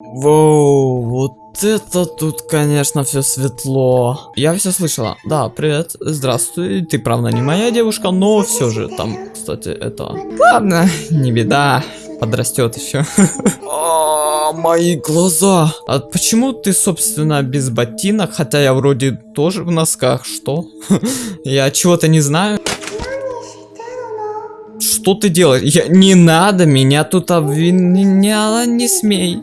Воу, вот это тут, конечно, все светло. Я все слышала. Да, привет, здравствуй. Ты, правда, не моя девушка, но все же там, кстати, это... Ладно, не беда, подрастет еще. А, мои глаза. А почему ты, собственно, без ботинок, хотя я вроде тоже в носках? Что? Я чего-то не знаю. Что ты делаешь? Я... Не надо меня тут обвиняла, не смей.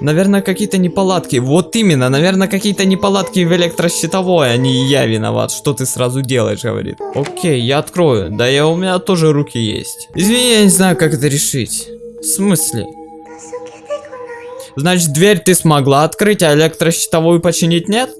Наверное, какие-то неполадки. Вот именно, наверное, какие-то неполадки в электрощитовой, а не я виноват. Что ты сразу делаешь, говорит. Окей, я открою. Да я у меня тоже руки есть. Извини, я не знаю, как это решить. В смысле? Значит, дверь ты смогла открыть, а электрощитовую починить нет?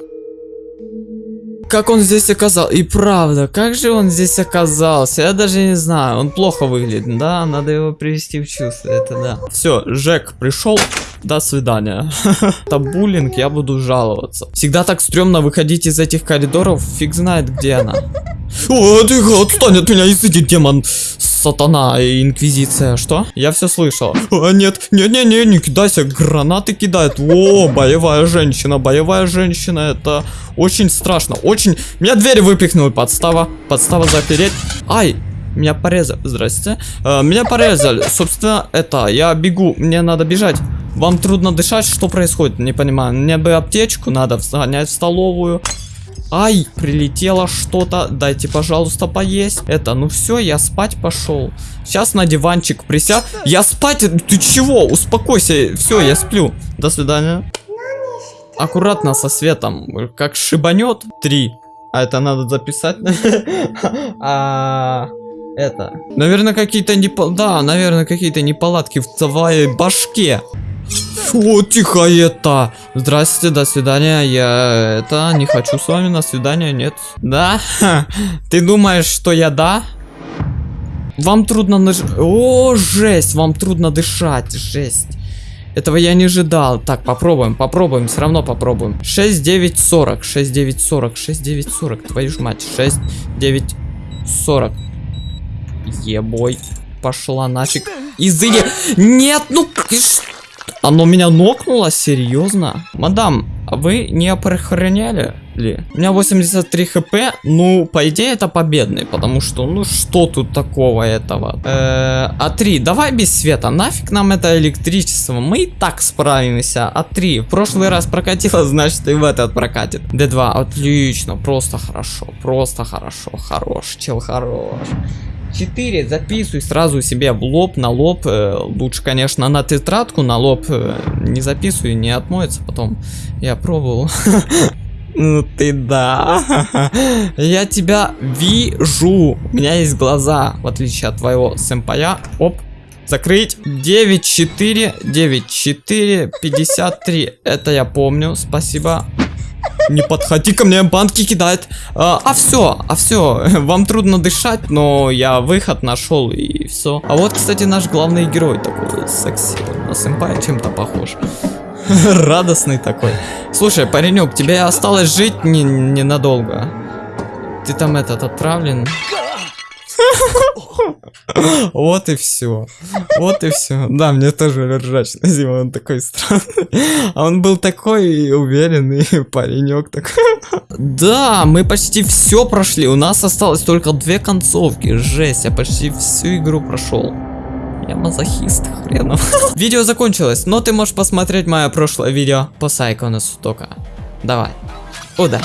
Как он здесь оказался? И правда, как же он здесь оказался? Я даже не знаю. Он плохо выглядит. Да, надо его привести в чувство. Это да. Все, Жек пришел. До свидания. Это буллинг, я буду жаловаться. Всегда так стрёмно выходить из этих коридоров. Фиг знает, где она. О, ты отстань от меня, изыди, демон. Сатана и инквизиция. Что? Я все слышал. А, нет, не-не-не, не кидайся. Гранаты кидает. О, боевая женщина. Боевая женщина. Это очень страшно. Очень... Меня дверь выпихнули. Подстава. Подстава запереть. Ай, меня порезали. Здрасте. Э, меня порезали. Собственно, это, я бегу. Мне надо бежать. Вам трудно дышать? Что происходит? Не понимаю. Мне бы аптечку надо сгонять в столовую. Ай, прилетело что-то. Дайте, пожалуйста, поесть. Это, ну все, я спать пошел. Сейчас на диванчик присяг. Я спать? Ты чего? Успокойся. Все, я сплю. До свидания. Аккуратно со светом. Как шибанет. Три. А это надо записать. А это. Наверное, какие-то не... Да, наверное, какие-то неполадки в твоей башке. О, тихо это. Здрасте, до свидания. Я это не хочу с вами на свидание, нет. Да? Ты думаешь, что я да? Вам трудно наж... О, жесть, вам трудно дышать, жесть. Этого я не ожидал. Так, попробуем, попробуем, все равно попробуем. 6, 9, 40, 6, 9, 40, 6, 9, 40, твою ж мать, 6, 9, 40. Ебой, пошла нафиг. Изыди. Нет, ну... Оно меня нокнуло? Серьезно? Мадам, а вы не опрохороняли ли? У меня 83 хп, ну, по идее, это победный, потому что, ну, что тут такого этого? Э -э, А3, давай без света, нафиг нам это электричество, мы и так справимся. А3, в прошлый раз прокатило, значит, и в этот прокатит. Д2, отлично, просто хорошо, просто хорошо, хорош, чел хорош. 4 записывай сразу себе в лоб, на лоб. Э, лучше, конечно, на тетрадку, на лоб э, не записывай, не отмоется потом. Я пробовал. Ну ты да. Я тебя вижу. У меня есть глаза, в отличие от твоего сэмпая. Оп. Закрыть. 9, 4, 9, 4, 53. Это я помню. Спасибо. Не подходи ко мне, банки кидает. А, а все, а все. Вам трудно дышать, но я выход нашел и все. А вот, кстати, наш главный герой такой секси. На сэмпая чем-то похож. Радостный такой. Слушай, паренек, тебе осталось жить ненадолго. Ты там этот отправлен. Вот и все. Вот и все. Да, мне тоже ржач на зиму, он такой странный. А он был такой уверенный паренек такой. Да, мы почти все прошли. У нас осталось только две концовки. Жесть, я почти всю игру прошел. Я мазохист, хренов. Видео закончилось, но ты можешь посмотреть мое прошлое видео по Сайкону Сутока. Давай. Удачи.